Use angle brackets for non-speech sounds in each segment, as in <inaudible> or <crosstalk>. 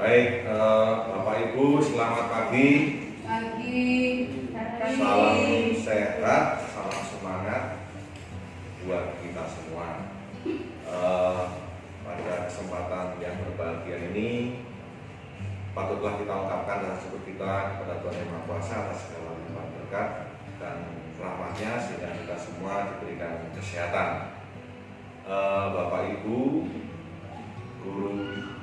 Baik, eh, Bapak Ibu, selamat pagi. Pagi. Salam sehat, salam semangat buat kita semua. Eh, pada kesempatan yang berbahagia ini, patutlah kita ungkapkan rasa syukur kita kepada Tuhan Yang Maha Kuasa atas segala limpahan berkat dan rahmatnya sehingga kita semua diberikan kesehatan. Eh, Bapak Ibu, guru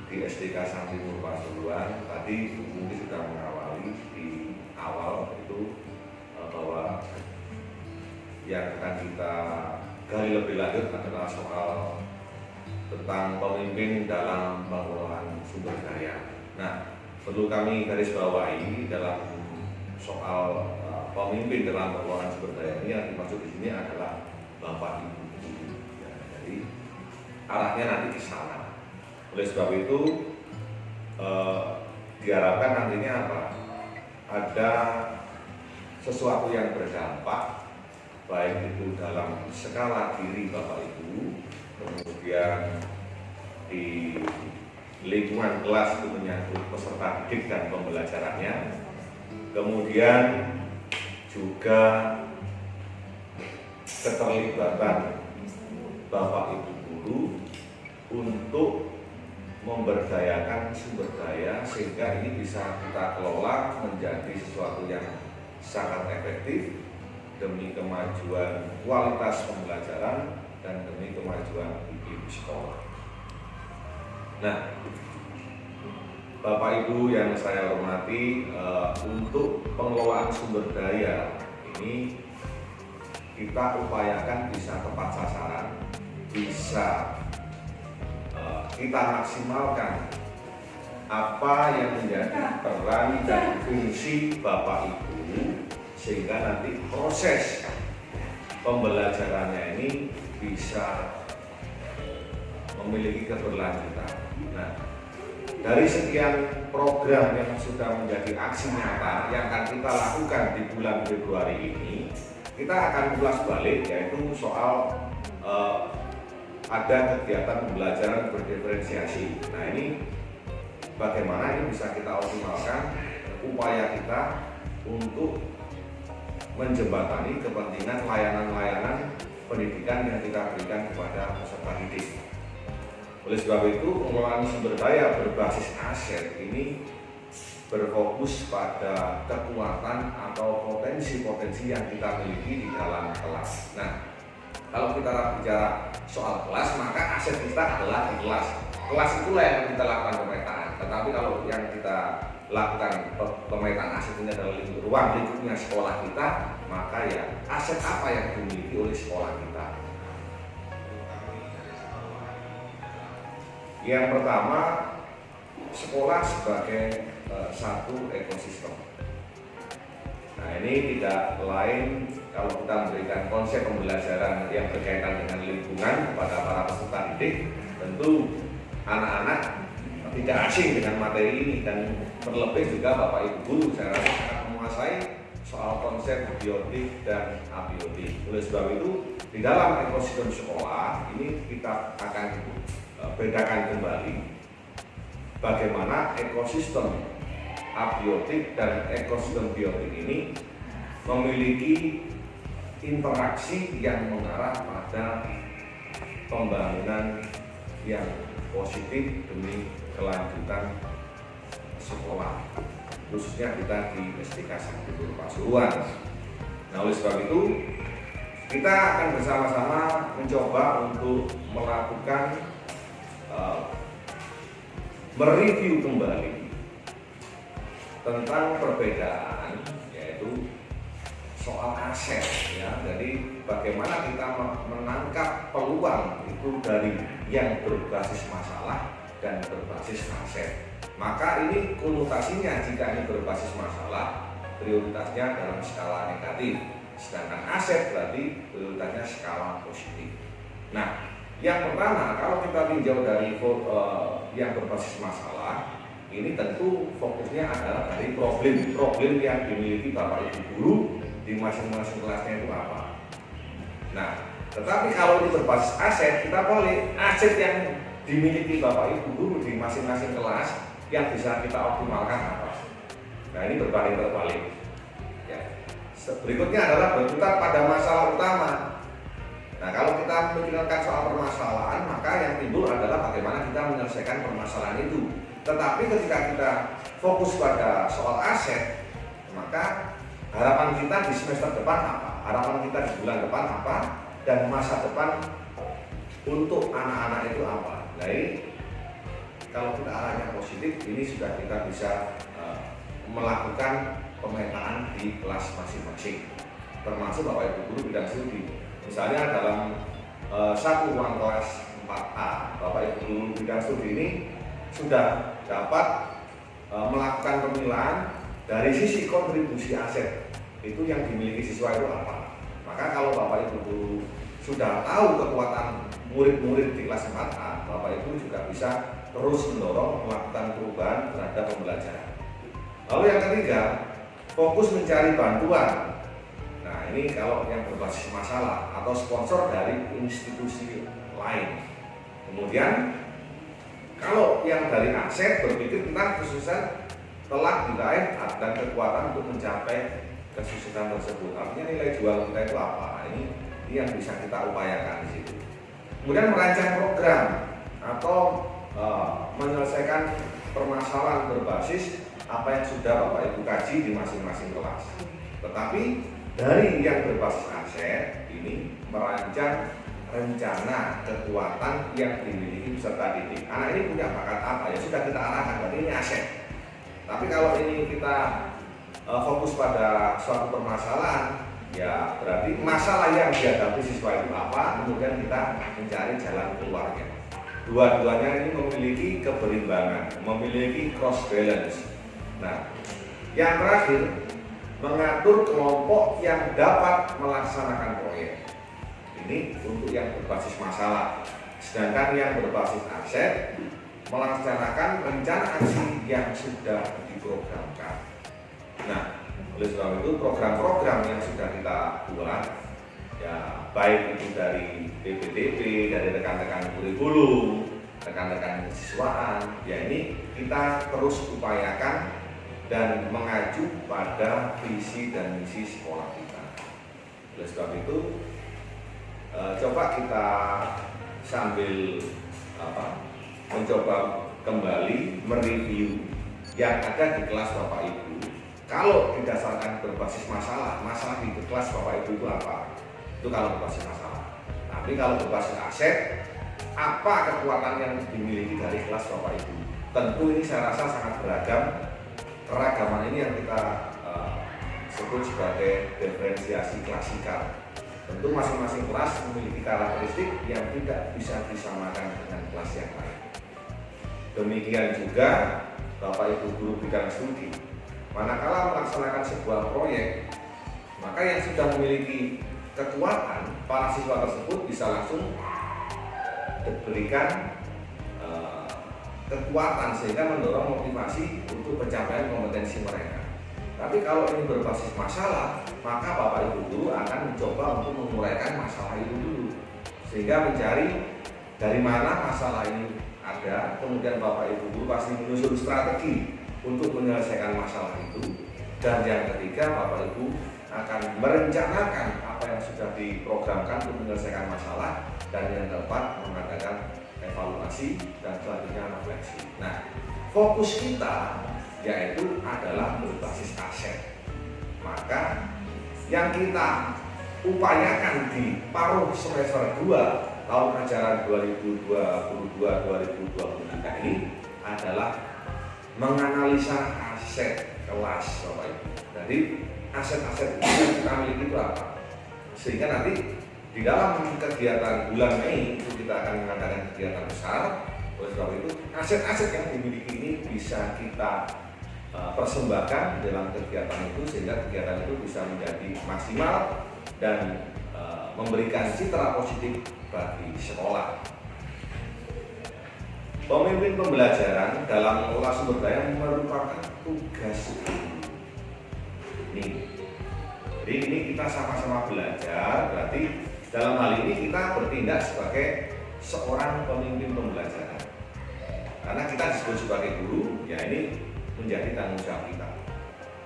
di SDK Timur Pasuruan tadi mungkin sudah mengawali di awal itu eh, bahwa yang akan kita gali lebih lanjut adalah soal tentang pemimpin dalam pengelolaan sumber daya. Nah, perlu kami garis bawahi dalam soal eh, pemimpin dalam pengelolaan sumber daya ini yang dimaksud di sini adalah bapak ibu. Ya, jadi arahnya nanti ke sana. Oleh sebab itu eh, diharapkan nantinya apa? Ada sesuatu yang berdampak baik itu dalam skala diri Bapak Ibu, kemudian di lingkungan kelas itu menyangkut peserta didik dan pembelajarannya, kemudian juga keterlibatan Bapak Ibu guru untuk memberdayakan sumber daya sehingga ini bisa kita kelola menjadi sesuatu yang sangat efektif demi kemajuan kualitas pembelajaran dan demi kemajuan ibu sekolah. Nah, Bapak Ibu yang saya hormati, eh, untuk pengelolaan sumber daya ini kita upayakan bisa tepat sasaran, bisa kita maksimalkan apa yang menjadi peran dan fungsi Bapak Ibu sehingga nanti proses pembelajarannya ini bisa memiliki keberlanjutan. Nah, dari sekian program yang sudah menjadi aksi nyata yang akan kita lakukan di bulan Februari ini, kita akan ulas balik yaitu soal eh, ada kegiatan pembelajaran berdiferensiasi. Nah ini bagaimana ini bisa kita optimalkan upaya kita untuk menjembatani kepentingan layanan-layanan pendidikan yang kita berikan kepada peserta didik. Oleh sebab itu, pengelolaan sumber daya berbasis aset ini berfokus pada kekuatan atau potensi-potensi yang kita miliki di dalam kelas. Nah, kalau kita bicara soal kelas, maka aset kita adalah kelas. Kelas itulah yang kita lakukan pemetaan. Tetapi kalau yang kita lakukan pemetaan aset ini adalah ruang lingkupnya sekolah kita, maka ya aset apa yang dimiliki oleh sekolah kita. Yang pertama, sekolah sebagai uh, satu ekosistem. Nah ini tidak lain kalau kita memberikan konsep pembelajaran yang berkaitan dengan lingkungan kepada para peserta didik, tentu anak-anak tidak asing dengan materi ini dan terlebih juga Bapak Ibu guru saya rasa akan menguasai soal konsep biotik dan abiotik. Oleh sebab itu di dalam ekosistem sekolah ini kita akan bedakan kembali bagaimana ekosistem abiotik dan ekosistem biotik ini memiliki interaksi yang mengarah pada pembangunan yang positif demi kelanjutan sekolah khususnya kita di SDK Sakti Pasuruan. Nah oleh sebab itu kita akan bersama-sama mencoba untuk melakukan uh, mereview kembali tentang perbedaan soal aset ya. Jadi bagaimana kita menangkap peluang itu dari yang berbasis masalah dan berbasis aset. Maka ini konotasinya jika ini berbasis masalah prioritasnya dalam skala negatif. Sedangkan aset berarti prioritasnya skala positif. Nah yang pertama kalau kita tinjau dari uh, yang berbasis masalah ini tentu fokusnya adalah dari problem-problem yang dimiliki Bapak Ibu guru di masing-masing kelasnya itu apa nah tetapi kalau ini berbasis aset kita boleh aset yang dimiliki Bapak Ibu guru di masing-masing kelas yang bisa kita optimalkan apa. Nah ini berbanding terbalik. Ya. Berikutnya adalah berputar pada masalah utama. Nah kalau kita memikirkan soal permasalahan, maka yang timbul adalah bagaimana kita menyelesaikan permasalahan itu. Tetapi ketika kita fokus pada soal aset, maka harapan kita di semester depan apa? Harapan kita di bulan depan apa? Dan masa depan untuk anak-anak itu apa? Nah ini kalau kita arahnya positif, ini sudah kita bisa uh, melakukan pemetaan di kelas masing-masing, termasuk bapak ibu guru bidang studi. Misalnya dalam uh, satu ruang kelas 4A, bapak ibu guru bidang studi ini sudah dapat uh, melakukan pemilahan dari sisi kontribusi aset itu yang dimiliki siswa itu apa. Maka kalau bapak ibu guru sudah tahu kekuatan murid-murid di kelas 4A, bapak ibu juga bisa terus mendorong melakukan perubahan terhadap pembelajaran. Lalu yang ketiga, fokus mencari bantuan. Nah ini kalau yang berbasis masalah atau sponsor dari institusi lain. Kemudian kalau yang dari aset berpikir tentang kesuksesan telah diraih dan kekuatan untuk mencapai kesuksesan tersebut. Artinya nilai jual kita itu apa? Ini, ini yang bisa kita upayakan di situ. Kemudian merancang program atau Eh, menyelesaikan permasalahan berbasis apa yang sudah Bapak Ibu kaji di masing-masing kelas. Tetapi dari yang berbasis aset ini merancang rencana kekuatan yang dimiliki peserta didik. Anak ini punya bakat apa ya sudah kita arahkan berarti ini aset. Tapi kalau ini kita uh, fokus pada suatu permasalahan ya berarti masalah yang dihadapi siswa itu apa kemudian kita mencari jalan keluarnya dua-duanya ini memiliki keberimbangan, memiliki cross balance. Nah, yang terakhir mengatur kelompok yang dapat melaksanakan proyek. Ini untuk yang berbasis masalah. Sedangkan yang berbasis aset melaksanakan rencana aksi yang sudah diprogramkan. Nah, oleh sebab itu program-program yang sudah kita buat ya baik itu dari BPDP, dari rekan-rekan kurikulum, rekan-rekan siswaan, ya ini kita terus upayakan dan mengacu pada visi dan misi sekolah kita. Oleh sebab itu, e, coba kita sambil apa, mencoba kembali mereview yang ada di kelas Bapak Ibu. Kalau didasarkan berbasis masalah, masalah di kelas Bapak Ibu itu apa? itu kalau berbasis masalah tapi kalau berbasis aset apa kekuatan yang dimiliki dari kelas Bapak Ibu tentu ini saya rasa sangat beragam keragaman ini yang kita uh, sebut sebagai diferensiasi klasikal tentu masing-masing kelas memiliki karakteristik yang tidak bisa disamakan dengan kelas yang lain demikian juga Bapak Ibu guru bidang studi manakala melaksanakan sebuah proyek maka yang sudah memiliki kekuatan para siswa tersebut bisa langsung diberikan uh, kekuatan sehingga mendorong motivasi untuk pencapaian kompetensi mereka. Tapi kalau ini berbasis masalah, maka Bapak Ibu guru akan mencoba untuk menguraikan masalah itu dulu. Sehingga mencari dari mana masalah ini ada, kemudian Bapak Ibu guru pasti menyusun strategi untuk menyelesaikan masalah itu. Dan yang ketiga, Bapak Ibu akan merencanakan apa yang sudah diprogramkan untuk menyelesaikan masalah dan yang keempat mengadakan evaluasi dan selanjutnya refleksi. Nah, fokus kita yaitu adalah berbasis aset. Maka yang kita upayakan di paruh semester 2 tahun ajaran 2022-2023 ini adalah menganalisa aset kelas Bapak Ibu. Jadi aset-aset yang kita miliki itu apa sehingga nanti di dalam kegiatan bulan Mei itu kita akan mengadakan kegiatan besar oleh sebab itu aset-aset yang dimiliki ini bisa kita persembahkan dalam kegiatan itu sehingga kegiatan itu bisa menjadi maksimal dan uh, memberikan citra positif bagi sekolah Pemimpin pembelajaran dalam mengelola sumber daya merupakan tugas ini. Jadi ini kita sama-sama belajar, berarti dalam hal ini kita bertindak sebagai seorang pemimpin pembelajaran. karena kita disebut sebagai guru ya ini menjadi tanggung jawab kita.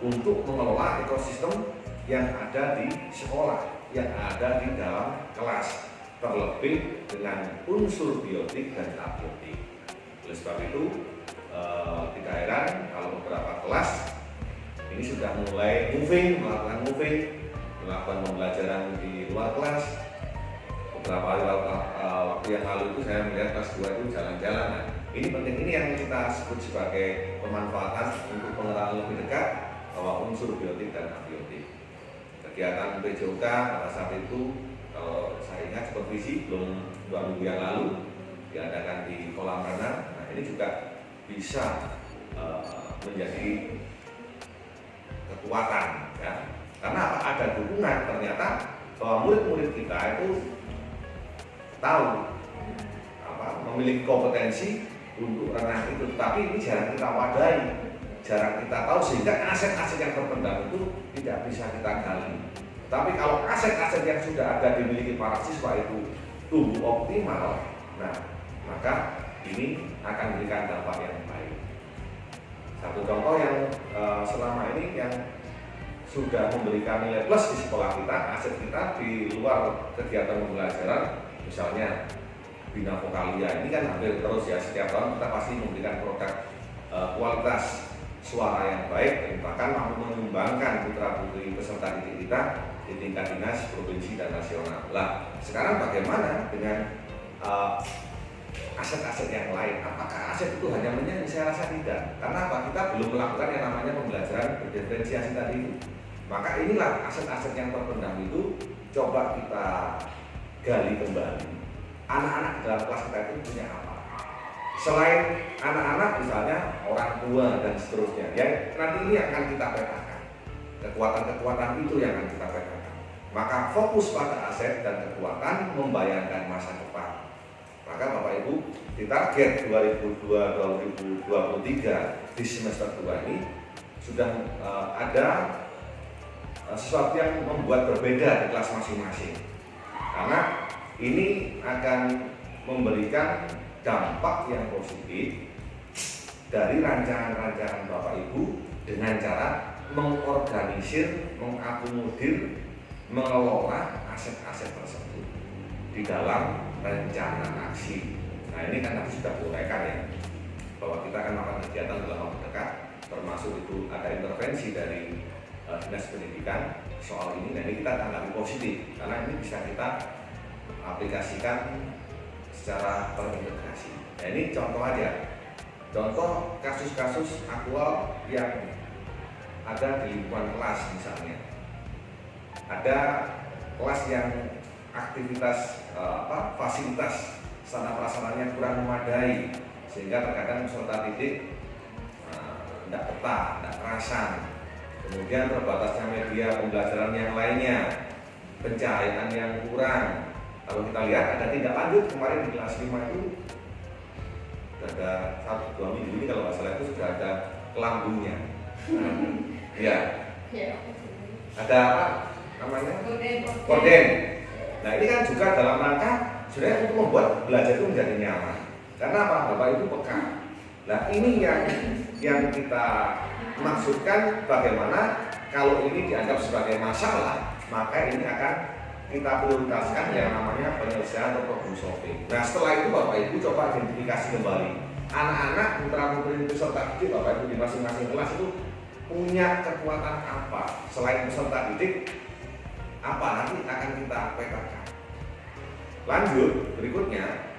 Untuk mengelola ekosistem yang ada di sekolah yang ada di dalam kelas terlebih dengan unsur biotik dan abiotik. Oleh sebab itu eh, tidak heran kalau beberapa kelas ini sudah mulai moving melakukan moving melakukan pembelajaran di luar kelas. Beberapa hari uh, waktu yang lalu itu saya melihat kelas 2 itu jalan-jalan nah, ini penting ini yang kita sebut sebagai pemanfaatan untuk pengenalan lebih dekat bahwa unsur biotik dan abiotik. Kegiatan PJOK pada saat itu kalau saya ingat supervisi belum dua minggu yang lalu diadakan di kolam renang. Nah ini juga bisa uh, menjadi kekuatan ya. Karena ada dukungan ternyata bahwa murid-murid kita itu tahu apa memiliki kompetensi untuk renang itu. Tapi ini jarang kita wadai jarang kita tahu sehingga aset-aset yang terpendam itu tidak bisa kita gali. Tapi kalau aset-aset yang sudah ada dimiliki para siswa itu tumbuh optimal nah maka ini akan memberikan dampak yang baik. Satu contoh yang uh, selama ini yang sudah memberikan nilai plus di sekolah kita, aset kita di luar kegiatan pembelajaran misalnya Bina Vokalia ini kan hampir terus ya setiap tahun kita pasti memberikan produk e, kualitas suara yang baik dan bahkan mampu mengembangkan putra putri peserta didik kita di tingkat dinas provinsi dan nasional. Lah sekarang bagaimana dengan aset-aset uh, yang lain? Apakah aset itu hanya menyanyi? Saya rasa tidak. Karena apa? Kita belum melakukan yang namanya pembelajaran berdiferensiasi tadi itu. Maka inilah aset-aset yang terpendam itu coba kita gali kembali anak-anak dalam kelas kita itu punya apa? Selain anak-anak misalnya orang tua dan seterusnya ya nanti ini akan kita petakan. Kekuatan-kekuatan itu yang akan kita petakan. Maka fokus pada aset dan kekuatan membayangkan masa depan. Maka Bapak Ibu di target 2002-2023 di semester 2 ini sudah uh, ada uh, sesuatu yang membuat berbeda di kelas masing-masing. Karena ini akan memberikan dampak yang positif dari rancangan-rancangan Bapak Ibu dengan cara mengorganisir, mengakomodir, mengelola aset-aset tersebut di dalam rencana aksi. Nah ini kan tadi sudah diuraikan ya bahwa kita akan melakukan kegiatan dalam waktu dekat termasuk itu ada intervensi dari uh, dinas pendidikan soal ini dan ini kita tanggapi positif karena ini bisa kita aplikasikan secara terintegrasi. Nah ini contoh aja, contoh kasus-kasus aktual yang ada di lingkungan kelas misalnya. Ada kelas yang aktivitas eh, apa fasilitas sana prasarannya kurang memadai sehingga terkadang peserta didik tidak uh, betah, tidak kerasan kemudian terbatasnya media pembelajaran yang lainnya pencahayaan yang kurang kalau kita lihat ada tindak lanjut. Kemarin di kelas 5 itu ada satu dua minggu ini kalau nggak salah itu sudah ada kelambungnya. <laughs> Ya ada apa namanya? Korden nah ini kan juga dalam rangka sebenarnya untuk membuat belajar itu menjadi nyaman. Karena apa? Bapak itu peka. Nah ini yang yang kita maksudkan bagaimana kalau ini dianggap sebagai masalah, maka ini akan kita prioritaskan yang namanya penyelesaian atau problem solving. Nah setelah itu Bapak Ibu coba identifikasi kembali anak-anak putra putri peserta didik Bapak Ibu di masing-masing kelas itu punya kekuatan apa selain peserta didik apa nanti akan kita petakan. Lanjut berikutnya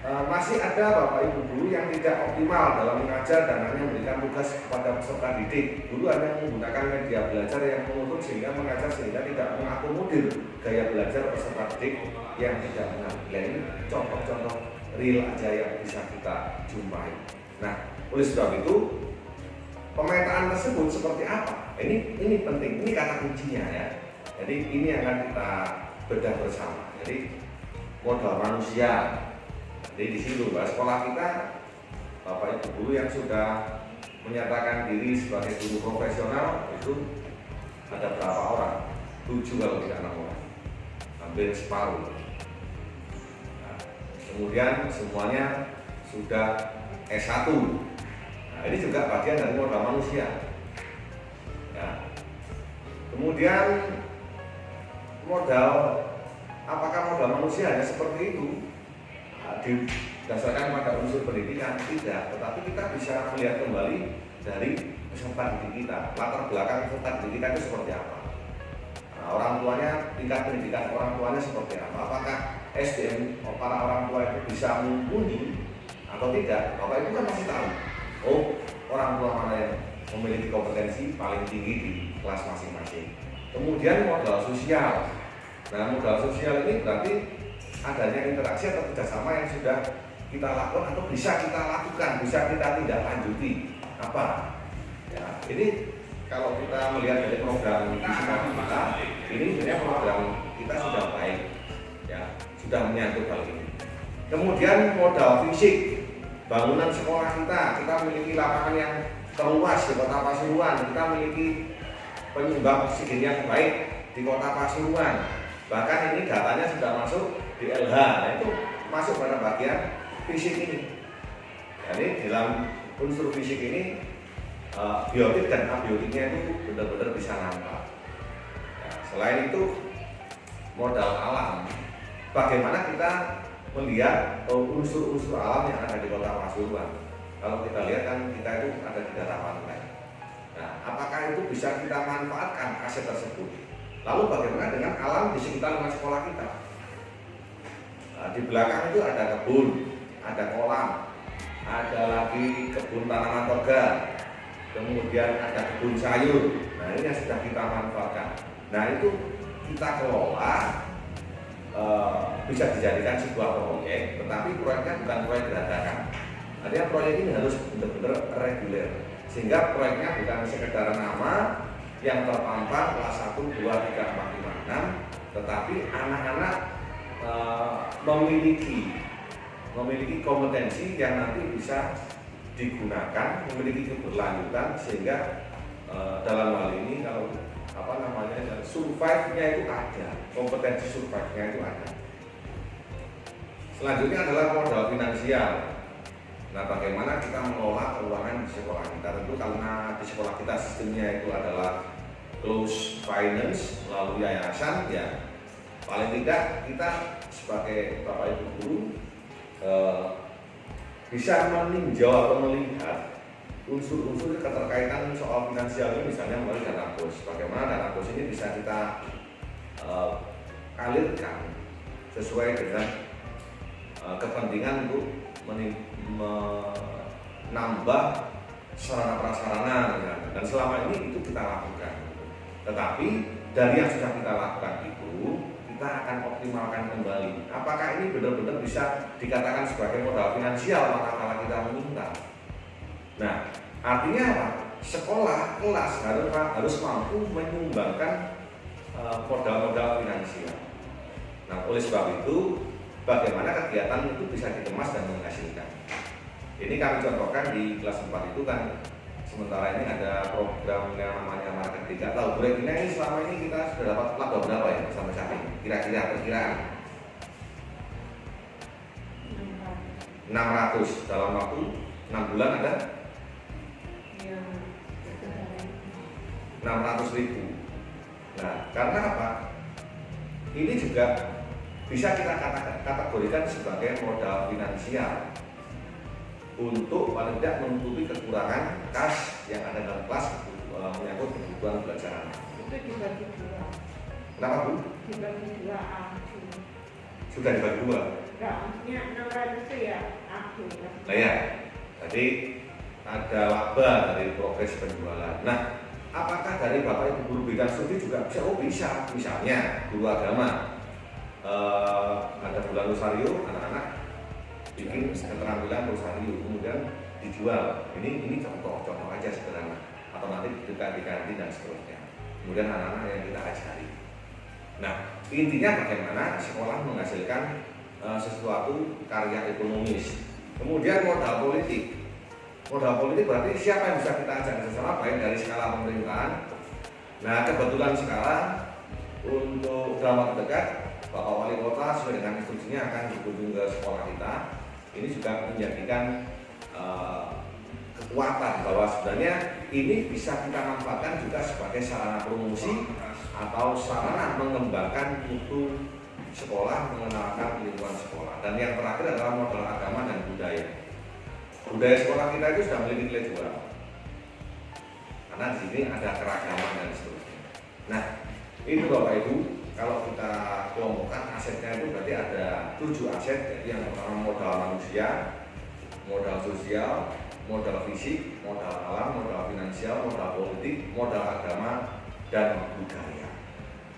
masih ada Bapak Ibu guru yang tidak optimal dalam mengajar dan hanya memberikan tugas kepada peserta didik. Guru hanya menggunakan media belajar yang menuntut sehingga mengajar sehingga tidak mengakomodir gaya belajar peserta didik yang tidak benar. Ini contoh-contoh real aja yang bisa kita jumpai. Nah, oleh sebab itu pemetaan tersebut seperti apa? Ini ini penting, ini kata kuncinya ya. Jadi ini akan kita bedah bersama. Jadi modal manusia jadi di situ Pak, sekolah kita Bapak Ibu guru yang sudah menyatakan diri sebagai guru profesional itu ada berapa orang? Tujuh kalau tidak enam orang, hampir separuh. Nah, kemudian semuanya sudah S1 nah ini juga bagian dari modal manusia ya. kemudian modal apakah modal manusia hanya seperti itu didasarkan pada unsur pendidikan tidak tetapi kita bisa melihat kembali dari peserta didik kita latar belakang peserta didik kita itu seperti apa. Nah, orang tuanya tingkat pendidikan orang tuanya seperti apa? Apakah SDM para orang tua itu bisa mumpuni atau tidak? Bapak itu kan masih tahu. Oh orang tua mana yang memiliki kompetensi paling tinggi di kelas masing-masing? Kemudian modal sosial. Nah modal sosial ini berarti adanya interaksi atau kerjasama yang sudah kita lakukan atau bisa kita lakukan bisa kita tidak lanjuti apa? Ya ini kalau kita melihat dari program fisika kita ini sebenarnya program kita sudah baik ya sudah menyangkut hal ini. Kemudian modal fisik bangunan sekolah kita kita memiliki lapangan yang terluas di kota Pasuruan kita memiliki penyumbang oksigen yang baik di kota Pasuruan. Bahkan ini datanya sudah masuk di LH nah, itu masuk pada bagian fisik ini jadi dalam unsur fisik ini uh, biotik dan abiotiknya itu benar-benar bisa nampak ya, selain itu modal alam bagaimana kita melihat unsur-unsur alam yang ada di kota Pasuruan. Kalau kita lihat kan kita itu ada di daerah pantai. Nah, apakah itu bisa kita manfaatkan aset tersebut? Lalu bagaimana dengan alam di sekitar rumah sekolah kita? Nah, di belakang itu ada kebun, ada kolam, ada lagi kebun tanaman toga, kemudian ada kebun sayur. Nah, ini yang sudah kita manfaatkan. Nah, itu kita kelola Eh, bisa dijadikan sebuah proyek, tetapi proyeknya bukan proyek dadakan. Artinya proyek ini harus benar-benar reguler, sehingga proyeknya bukan sekedar nama yang terpampang kelas 1, 2, 3, 4, 5, 6, tetapi anak-anak e, memiliki memiliki kompetensi yang nanti bisa digunakan, memiliki keberlanjutan sehingga e, dalam hal ini kalau apa namanya survive-nya itu ada kompetensi survive-nya itu ada. Selanjutnya adalah modal finansial. Nah bagaimana kita mengelola keuangan di sekolah kita? Tentu karena di sekolah kita sistemnya itu adalah close finance melalui yayasan ya paling tidak kita sebagai bapak ibu guru eh, bisa meninjau atau melihat unsur-unsur keterkaitan soal finansial ini misalnya melalui dana bos. Bagaimana dana bos ini bisa kita uh, alirkan sesuai dengan uh, kepentingan untuk menambah sarana prasarana ya. dan selama ini itu kita lakukan. Tetapi dari yang sudah kita lakukan kita akan optimalkan kembali. Apakah ini benar-benar bisa dikatakan sebagai modal finansial manakala kita meminta? Nah, artinya apa? Sekolah, kelas harus harus mampu menyumbangkan eh, modal-modal finansial. Nah, oleh sebab itu, bagaimana kegiatan itu bisa dikemas dan menghasilkan. Ini kami contohkan di kelas 4 itu kan sementara ini ada program yang namanya market tiga tahu ini selama ini kita sudah dapat laba berapa ya sampai saat ini kira-kira perkiraan 600 dalam waktu 6 bulan ada? 600 ribu. Nah karena apa? Ini juga bisa kita kategorikan sebagai modal finansial untuk paling tidak menutupi kekurangan kas yang ada dalam kelas uh, menyangkut kebutuhan belajar. Itu dibagi dua. Kenapa bu? Dibagi dua aku. Sudah dibagi dua. Enggak, maksudnya 600 itu ya aku. Nah ya, tadi ada laba dari progres penjualan. Nah, apakah dari bapak ibu guru bidang studi juga bisa? Oh bisa, misalnya guru agama uh, ada bulan rosario anak-anak bikin keterampilan rosario kemudian dijual. Ini ini contoh-contoh aja sederhana atau nanti diganti dan seterusnya. Kemudian anak-anak yang kita ajari. Nah intinya bagaimana sekolah menghasilkan uh, sesuatu karya ekonomis. Kemudian modal politik. Modal politik berarti siapa yang bisa kita ajak bersama baik dari skala pemerintahan? Nah kebetulan sekarang untuk dalam waktu dekat Bapak Wali Kota sesuai dengan instruksinya akan berkunjung ke sekolah kita. Ini juga menjadikan eh, kekuatan bahwa sebenarnya ini bisa kita manfaatkan juga sebagai sarana promosi atau sarana mengembangkan mutu sekolah, mengenalkan lingkungan sekolah. Dan yang terakhir adalah modal agama dan budaya. Budaya sekolah kita itu sudah memiliki nilai jual. Karena di sini ada keragaman dan seterusnya. Nah, itu Bapak Ibu, kalau kita kelompokkan asetnya itu berarti ada tujuh aset, jadi yang pertama modal manusia, modal sosial, modal fisik, modal alam, modal finansial, modal politik, modal agama, dan budaya.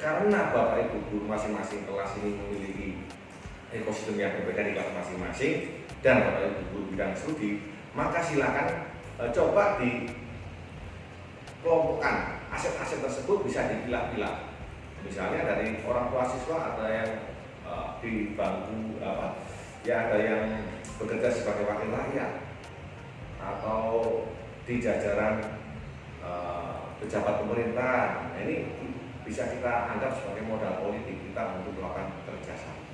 Karena Bapak Ibu guru masing-masing kelas ini memiliki ekosistem yang berbeda di kelas masing-masing dan Bapak Ibu guru bidang studi, maka silakan e, coba di kelompokkan aset-aset tersebut bisa dipilah-pilah. Misalnya dari orang tua siswa ada yang e, di bangku apa ya ada yang bekerja sebagai wakil rakyat atau di jajaran e, pejabat pemerintah. Nah, ini bisa kita anggap sebagai modal politik kita untuk melakukan kerjasama.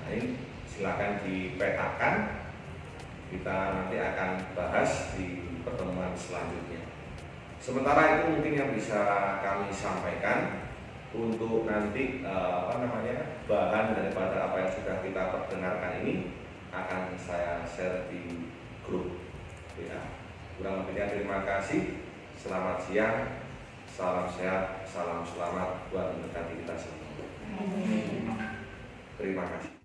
Nah ini silakan dipetakan, kita nanti akan bahas di pertemuan selanjutnya. Sementara itu mungkin yang bisa kami sampaikan untuk nanti eh, apa namanya bahan daripada apa yang sudah kita perdengarkan ini akan saya share di grup. Ya. Kurang lebihnya terima kasih. Selamat siang. Salam sehat, salam selamat buat mendekati kita semua. Terima kasih.